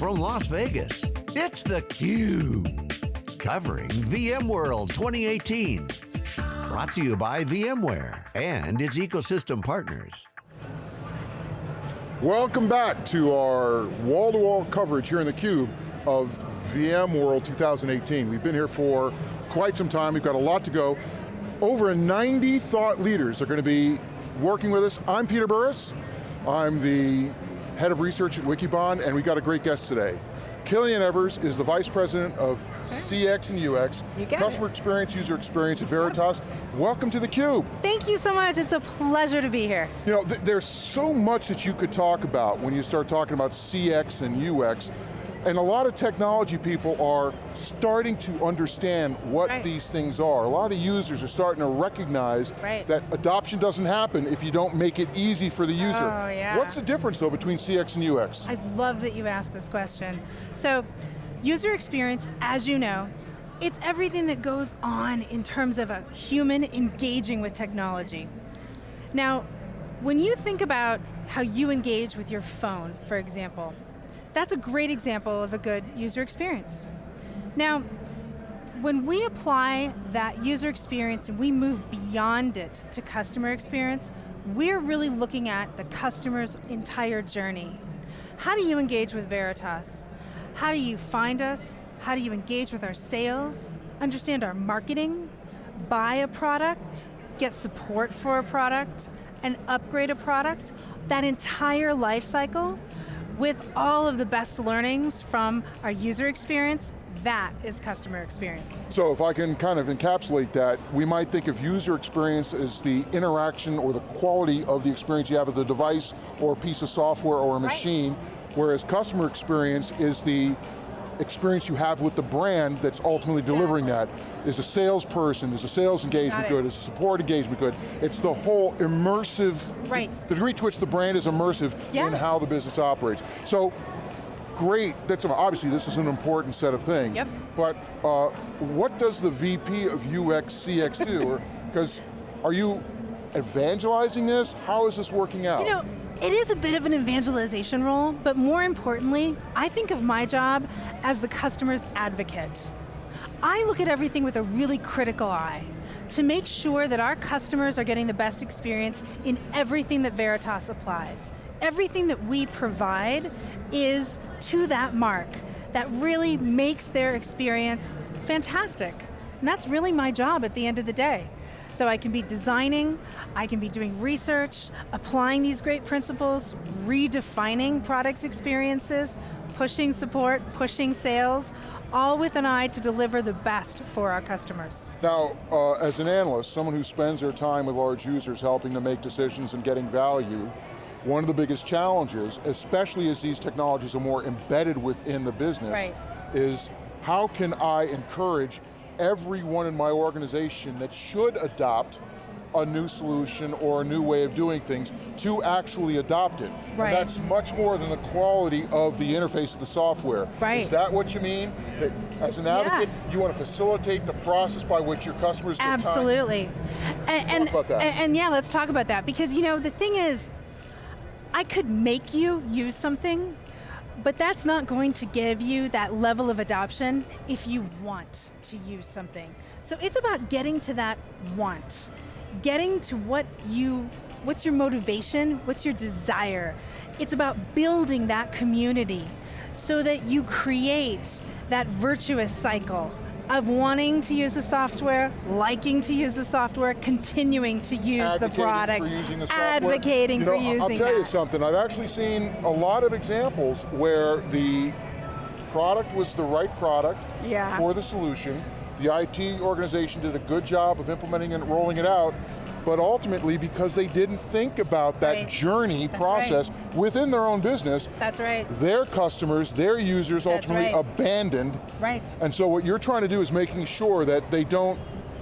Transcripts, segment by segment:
from Las Vegas, it's theCUBE. Covering VMworld 2018. Brought to you by VMware and its ecosystem partners. Welcome back to our wall-to-wall -wall coverage here in theCUBE of VMworld 2018. We've been here for quite some time, we've got a lot to go. Over 90 thought leaders are going to be working with us. I'm Peter Burris, I'm the head of research at Wikibon, and we got a great guest today. Killian Evers is the Vice President of CX and UX, Customer it. Experience, User Experience at Veritas. Welcome to theCUBE. Thank you so much, it's a pleasure to be here. You know, th there's so much that you could talk about when you start talking about CX and UX, and a lot of technology people are starting to understand what right. these things are. A lot of users are starting to recognize right. that adoption doesn't happen if you don't make it easy for the user. Oh, yeah. What's the difference though between CX and UX? I love that you asked this question. So, user experience, as you know, it's everything that goes on in terms of a human engaging with technology. Now, when you think about how you engage with your phone, for example, that's a great example of a good user experience. Now, when we apply that user experience and we move beyond it to customer experience, we're really looking at the customer's entire journey. How do you engage with Veritas? How do you find us? How do you engage with our sales? Understand our marketing? Buy a product? Get support for a product? And upgrade a product? That entire life cycle with all of the best learnings from our user experience, that is customer experience. So if I can kind of encapsulate that, we might think of user experience as the interaction or the quality of the experience you have with the device or a piece of software or a machine, right. whereas customer experience is the experience you have with the brand that's ultimately delivering that. Is a salesperson, is a sales engagement good, is a support engagement good. It's the whole immersive, right. the degree to which the brand is immersive in how the business operates. So, great, that's obviously this is an important set of things, yep. but uh, what does the VP of UX CX do? Because are you evangelizing this? How is this working out? You know, it is a bit of an evangelization role, but more importantly, I think of my job as the customer's advocate. I look at everything with a really critical eye to make sure that our customers are getting the best experience in everything that Veritas applies. Everything that we provide is to that mark that really makes their experience fantastic. And that's really my job at the end of the day. So I can be designing, I can be doing research, applying these great principles, redefining product experiences, pushing support, pushing sales, all with an eye to deliver the best for our customers. Now, uh, as an analyst, someone who spends their time with large users helping them make decisions and getting value, one of the biggest challenges, especially as these technologies are more embedded within the business, right. is how can I encourage everyone in my organization that should adopt a new solution or a new way of doing things to actually adopt it. Right. And that's much more than the quality of the interface of the software. Right. Is that what you mean? That as an advocate, yeah. you want to facilitate the process by which your customers get Absolutely. And, and, about that. And, and yeah, let's talk about that. Because you know, the thing is, I could make you use something but that's not going to give you that level of adoption if you want to use something. So it's about getting to that want. Getting to what you, what's your motivation, what's your desire. It's about building that community so that you create that virtuous cycle of wanting to use the software, liking to use the software, continuing to use advocating the product, the advocating you know, for using it. I'll tell that. you something, I've actually seen a lot of examples where the product was the right product yeah. for the solution, the IT organization did a good job of implementing and rolling it out, but ultimately because they didn't think about that right. journey That's process right. within their own business. That's right. Their customers, their users That's ultimately right. abandoned. Right. And so what you're trying to do is making sure that they don't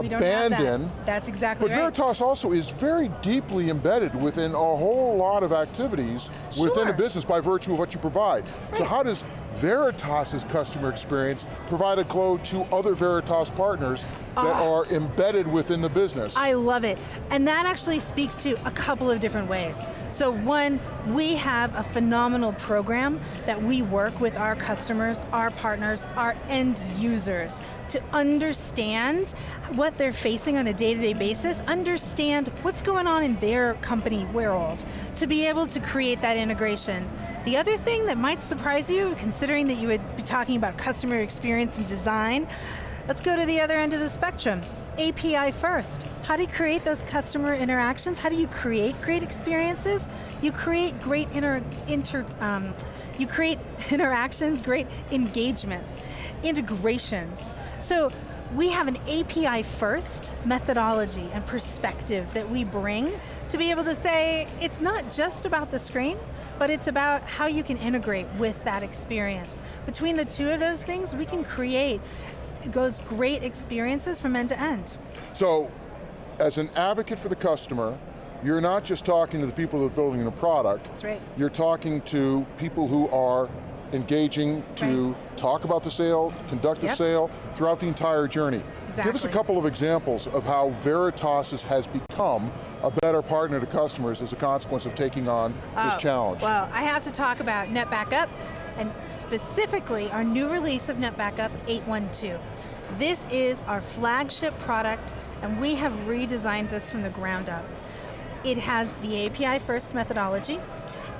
we abandon. That. That's exactly but right. But Veritas also is very deeply embedded within a whole lot of activities sure. within a business by virtue of what you provide. Right. So how does Veritas's customer experience provide a Glow to other Veritas partners that Ah. are embedded within the business. I love it. And that actually speaks to a couple of different ways. So one, we have a phenomenal program that we work with our customers, our partners, our end users to understand what they're facing on a day-to-day basis, understand what's going on in their company world, to be able to create that integration. The other thing that might surprise you, considering that you would be talking about customer experience and design, Let's go to the other end of the spectrum. API first. How do you create those customer interactions? How do you create great experiences? You create great inter, inter um, you create interactions, great engagements, integrations. So we have an API first methodology and perspective that we bring to be able to say, it's not just about the screen, but it's about how you can integrate with that experience. Between the two of those things, we can create goes great experiences from end to end. So, as an advocate for the customer, you're not just talking to the people that are building the product. That's right. You're talking to people who are engaging to Right. talk about the sale, conduct the Yep. sale, throughout the entire journey. Give us a couple of examples of how Veritas has become a better partner to customers as a consequence of taking on this Oh, challenge. Well, I have to talk about NetBackup, and specifically our new release of NetBackup 812. This is our flagship product, and we have redesigned this from the ground up. It has the API first methodology,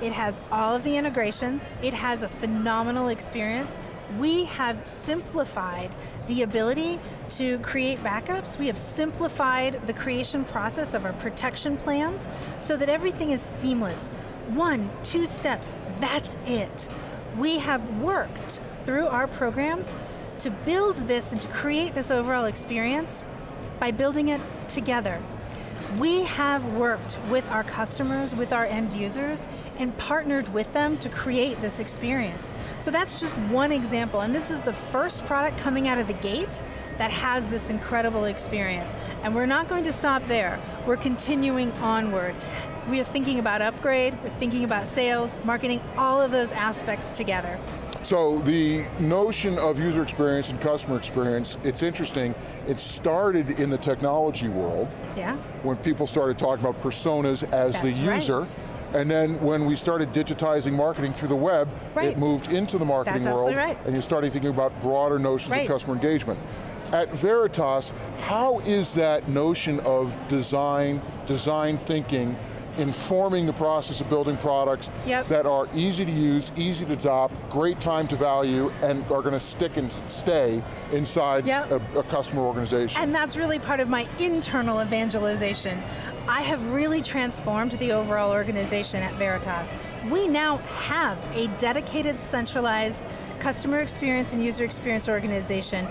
it has all of the integrations, it has a phenomenal experience. We have simplified the ability to create backups. We have simplified the creation process of our protection plans so that everything is seamless. One, two steps, that's it. We have worked through our programs to build this and to create this overall experience by building it together. We have worked with our customers, with our end users, and partnered with them to create this experience. So that's just one example, and this is the first product coming out of the gate that has this incredible experience. And we're not going to stop there. We're continuing onward. We are thinking about upgrade, we're thinking about sales, marketing, all of those aspects together. So the notion of user experience and customer experience, it's interesting, it started in the technology world, Yeah? when people started talking about personas as That's the user, right. and then when we started digitizing marketing through the web, Right. it moved into the marketing That's world, right. and you started thinking about broader notions Right. of customer engagement. At Veritas, how is that notion of design, design thinking, informing the process of building products Yep. that are easy to use, easy to adopt, great time to value, and are going to stick and stay inside Yep. a, a customer organization? And that's really part of my internal evangelization. I have really transformed the overall organization at Veritas. We now have a dedicated, centralized customer experience and user experience organization.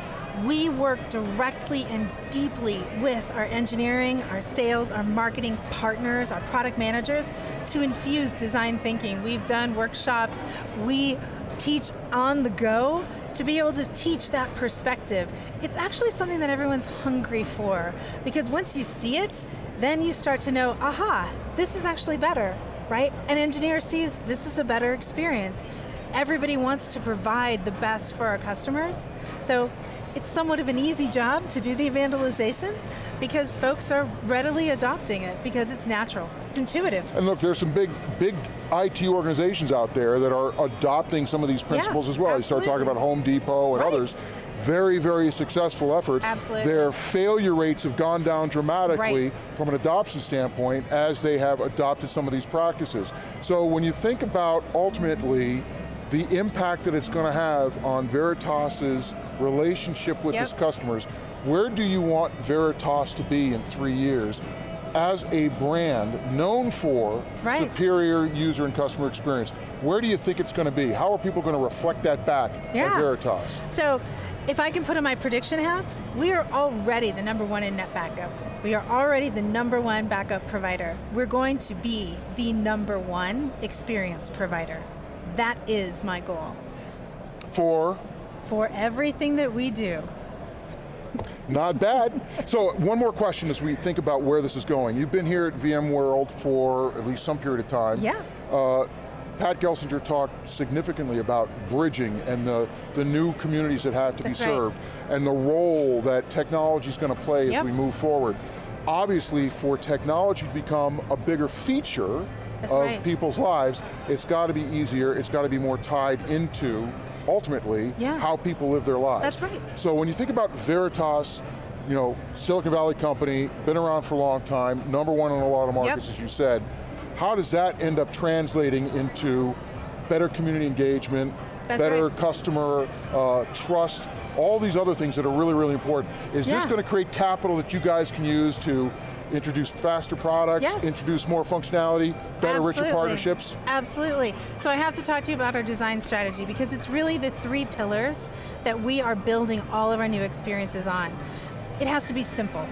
We work directly and deeply with our engineering, our sales, our marketing partners, our product managers to infuse design thinking. We've done workshops, we teach on the go to be able to teach that perspective. It's actually something that everyone's hungry for because once you see it, then you start to know, aha, this is actually better, right? An engineer sees this is a better experience. Everybody wants to provide the best for our customers. So it's somewhat of an easy job to do the evangelization because folks are readily adopting it because it's natural, it's intuitive. And look, there's some big, big IT organizations out there that are adopting some of these principles as well. You start talking about Home Depot and Right. others. Very, very successful efforts. Absolutely. Their failure rates have gone down dramatically Right. from an adoption standpoint as they have adopted some of these practices. So when you think about ultimately the impact that it's going to have on Veritas's relationship with Yep. its customers, where do you want Veritas to be in three years as a brand known for Right. superior user and customer experience? Where do you think it's going to be? How are people going to reflect that back at Veritas? So, if I can put on my prediction hat, we are already the number one in net backup. We are already the number one backup provider. We're going to be the number one experience provider. That is my goal For for everything that we do. Not bad. So one more question as we think about where this is going. You've been here at VMworld for at least some period of time. Yeah. Uh, Pat Gelsinger talked significantly about bridging and the, the new communities that have to That's be right. served, and the role that technology is going to play as we move forward. Obviously, for technology to become a bigger feature That's of right. people's lives, it's got to be easier, it's got to be more tied into, ultimately, Yeah. how people live their lives. That's right. So when you think about Veritas, you know, Silicon Valley company, been around for a long time, number one in a lot of markets, as you said. How does that end up translating into better community engagement, That's better right. customer uh, trust, all these other things that are really, really important. Is this going to create capital that you guys can use to introduce faster products, Yes. introduce more functionality, better, richer partnerships? Absolutely. So I have to talk to you about our design strategy because it's really the three pillars that we are building all of our new experiences on. It has to be simple.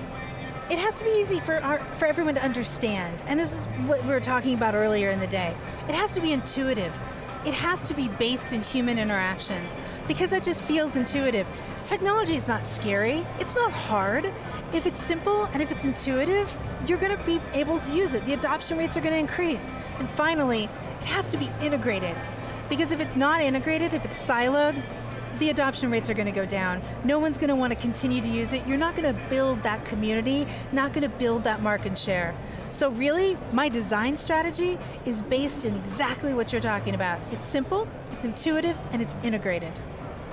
It has to be easy for, our, for everyone to understand. And this is what we were talking about earlier in the day. It has to be intuitive. It has to be based in human interactions because that just feels intuitive. Technology is not scary, it's not hard. If it's simple and if it's intuitive, you're going to be able to use it. The adoption rates are going to increase. And finally, it has to be integrated. Because if it's not integrated, if it's siloed, the adoption rates are going to go down. No one's going to want to continue to use it. You're not going to build that community, not going to build that market share. So really, my design strategy is based in exactly what you're talking about. It's simple, it's intuitive, and it's integrated.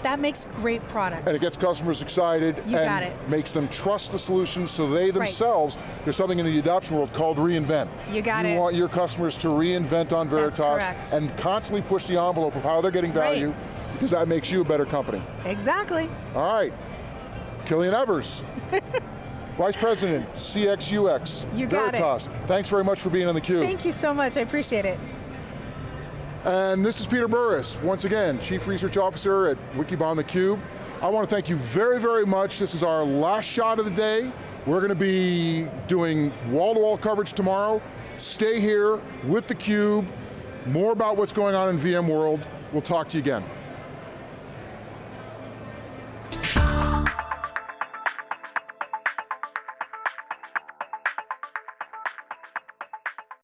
That makes great product. And it gets customers excited You and got it. makes them trust the solution so they themselves, there's something in the adoption world called reinvent. You got you it. You want your customers to reinvent on Veritas and constantly push the envelope of how they're getting value because that makes you a better company. exactly. All right, Killian Evers, Vice President, CXUX, You got it. Veritas. Thanks very much for being on theCUBE. Thank you so much, I appreciate it. And this is Peter Burris, once again, Chief Research Officer at Wikibon theCUBE. I want to thank you very, very much. This is our last shot of the day. We're going to be doing wall-to-wall coverage tomorrow. Stay here with theCUBE. More about what's going on in VMworld. We'll talk to you again.